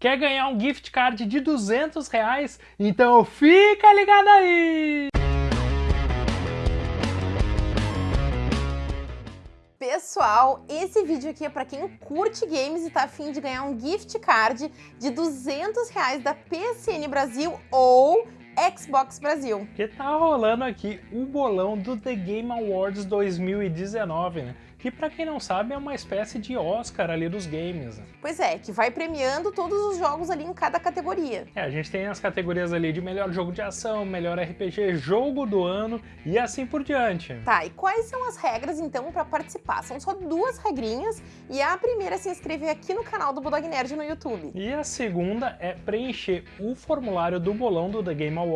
Quer ganhar um gift card de 200 reais? Então fica ligado aí! Pessoal, esse vídeo aqui é para quem curte games e tá afim de ganhar um gift card de 200 reais da PSN Brasil ou Xbox Brasil. Que tá rolando aqui o bolão do The Game Awards 2019, né? que para quem não sabe é uma espécie de Oscar ali dos games. Né? Pois é, que vai premiando todos os jogos ali em cada categoria. É, a gente tem as categorias ali de melhor jogo de ação, melhor RPG, jogo do ano e assim por diante. Tá, e quais são as regras então para participar? São só duas regrinhas e a primeira é se inscrever aqui no canal do Bulldog Nerd no YouTube. E a segunda é preencher o formulário do bolão do The Game Awards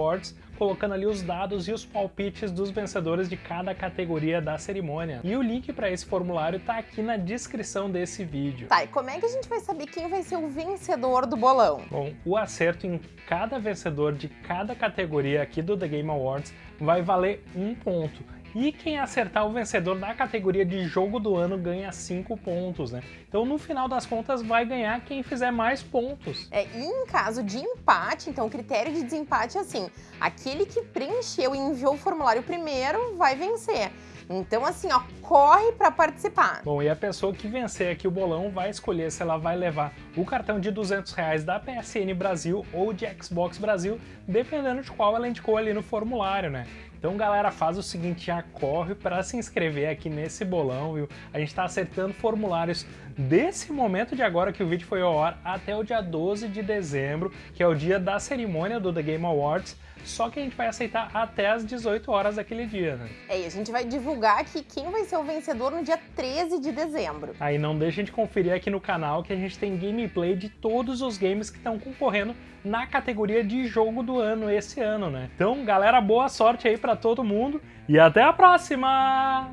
colocando ali os dados e os palpites dos vencedores de cada categoria da cerimônia. E o link para esse formulário tá aqui na descrição desse vídeo. Tá, e como é que a gente vai saber quem vai ser o vencedor do bolão? Bom, o acerto em cada vencedor de cada categoria aqui do The Game Awards vai valer um ponto. E quem acertar o vencedor da categoria de jogo do ano ganha 5 pontos, né? Então no final das contas vai ganhar quem fizer mais pontos. É, e em caso de empate, então o critério de desempate é assim, aquele que preencheu e enviou o formulário primeiro vai vencer. Então, assim, ó, corre para participar. Bom, e a pessoa que vencer aqui o bolão vai escolher se ela vai levar o cartão de 200 reais da PSN Brasil ou de Xbox Brasil, dependendo de qual ela indicou ali no formulário, né? Então, galera, faz o seguinte, já corre para se inscrever aqui nesse bolão, viu? A gente está acertando formulários desse momento de agora que o vídeo foi ao ar até o dia 12 de dezembro, que é o dia da cerimônia do The Game Awards, só que a gente vai aceitar até as 18 horas daquele dia, né? É, e a gente vai divulgar aqui quem vai ser o vencedor no dia 13 de dezembro. Aí não deixa de conferir aqui no canal que a gente tem gameplay de todos os games que estão concorrendo na categoria de jogo do ano esse ano, né? Então, galera, boa sorte aí para todo mundo e até a próxima!